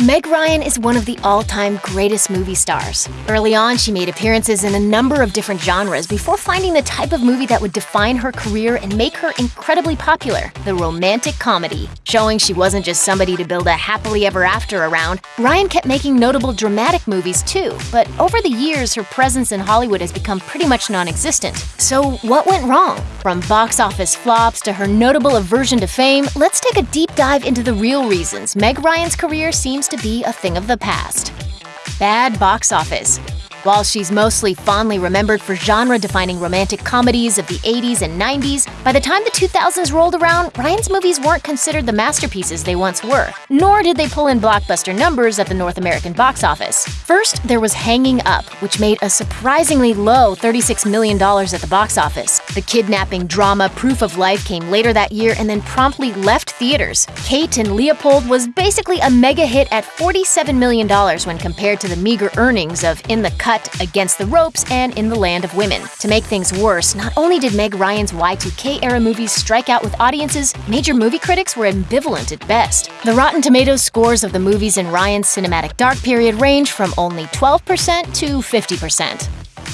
Meg Ryan is one of the all-time greatest movie stars. Early on, she made appearances in a number of different genres before finding the type of movie that would define her career and make her incredibly popular, the romantic comedy. Showing she wasn't just somebody to build a happily ever after around, Ryan kept making notable dramatic movies too, but over the years, her presence in Hollywood has become pretty much non-existent. So what went wrong? From box office flops to her notable aversion to fame, let's take a deep dive into the real reasons Meg Ryan's career seems to be a thing of the past. Bad box office. While she's mostly fondly remembered for genre-defining romantic comedies of the 80s and 90s, by the time the 2000s rolled around, Ryan's movies weren't considered the masterpieces they once were, nor did they pull in blockbuster numbers at the North American box office. First, there was Hanging Up, which made a surprisingly low $36 million at the box office. The kidnapping drama Proof of Life came later that year and then promptly left theaters. Kate and Leopold was basically a mega hit at $47 million when compared to the meager earnings of In the Cut cut, Against the Ropes, and In the Land of Women. To make things worse, not only did Meg Ryan's Y2K-era movies strike out with audiences, major movie critics were ambivalent at best. The Rotten Tomatoes scores of the movies in Ryan's cinematic dark period range from only 12% to 50%.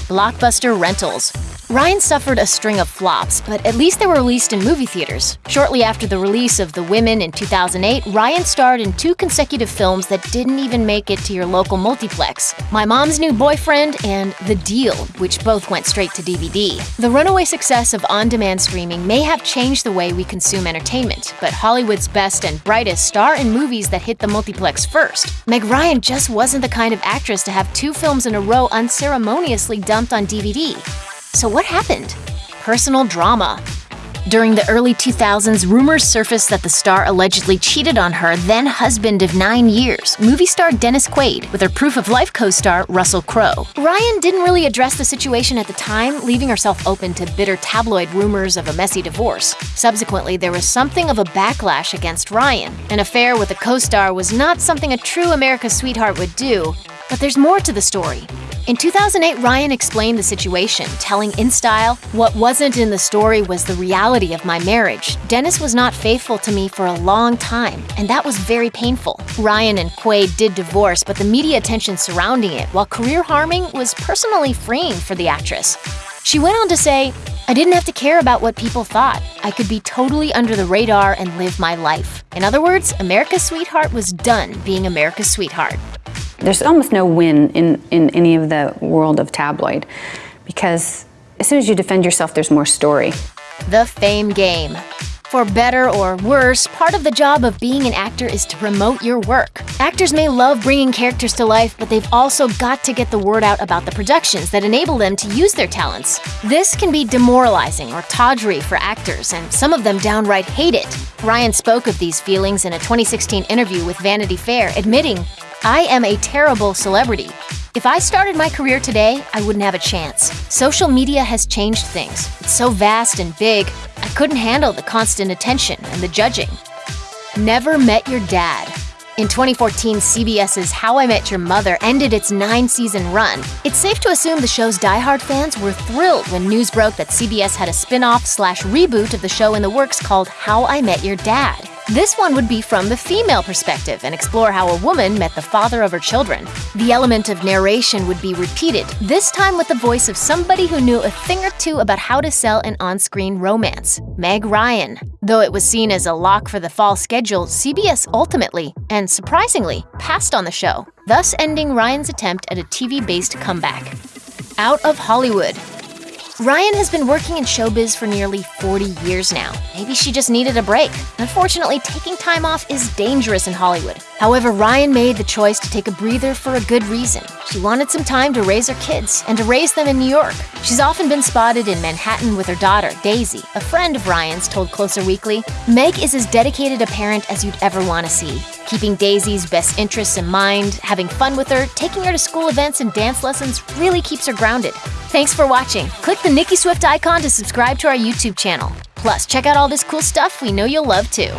Blockbuster rentals. Ryan suffered a string of flops, but at least they were released in movie theaters. Shortly after the release of The Women in 2008, Ryan starred in two consecutive films that didn't even make it to your local multiplex My Mom's New Boyfriend and The Deal, which both went straight to DVD. The runaway success of on demand streaming may have changed the way we consume entertainment, but Hollywood's best and brightest star in movies that hit the multiplex first. Meg Ryan just wasn't the kind of actress to have two films in a row unceremoniously dumped on DVD. So what happened? Personal drama. During the early 2000s, rumors surfaced that the star allegedly cheated on her then husband of nine years, movie star Dennis Quaid, with her Proof of Life co star Russell Crowe. Ryan didn't really address the situation at the time, leaving herself open to bitter tabloid rumors of a messy divorce. Subsequently, there was something of a backlash against Ryan. An affair with a co star was not something a true America's sweetheart would do, but there's more to the story. In 2008, Ryan explained the situation, telling InStyle, What wasn't in the story was the reality of my marriage. Dennis was not faithful to me for a long time, and that was very painful. Ryan and Quaid did divorce, but the media attention surrounding it, while career harming, was personally freeing for the actress. She went on to say, I didn't have to care about what people thought. I could be totally under the radar and live my life. In other words, America's Sweetheart was done being America's Sweetheart. There's almost no win in, in any of the world of tabloid because as soon as you defend yourself, there's more story. The fame game. For better or worse, part of the job of being an actor is to promote your work. Actors may love bringing characters to life, but they've also got to get the word out about the productions that enable them to use their talents. This can be demoralizing or tawdry for actors, and some of them downright hate it. Ryan spoke of these feelings in a 2016 interview with Vanity Fair, admitting, I am a terrible celebrity. If I started my career today, I wouldn't have a chance. Social media has changed things. It's so vast and big, I couldn't handle the constant attention and the judging. Never met your dad. In 2014, CBS's How I Met Your Mother ended its nine-season run. It's safe to assume the show's die-hard fans were thrilled when news broke that CBS had a spin-off slash reboot of the show in the works called How I Met Your Dad. This one would be from the female perspective and explore how a woman met the father of her children. The element of narration would be repeated, this time with the voice of somebody who knew a thing or two about how to sell an on-screen romance, Meg Ryan. Though it was seen as a lock for the fall schedule, CBS ultimately, and surprisingly, passed on the show, thus ending Ryan's attempt at a TV-based comeback. Out of Hollywood Ryan has been working in showbiz for nearly 40 years now. Maybe she just needed a break. Unfortunately, taking time off is dangerous in Hollywood. However, Ryan made the choice to take a breather for a good reason. She wanted some time to raise her kids and to raise them in New York. She's often been spotted in Manhattan with her daughter, Daisy. A friend of Ryan's told Closer Weekly, Meg is as dedicated a parent as you'd ever want to see keeping Daisy's best interests in mind, having fun with her, taking her to school events and dance lessons really keeps her grounded. Thanks for watching. Click the Nicki Swift icon to subscribe to our YouTube channel. Plus, check out all this cool stuff we know you'll love too.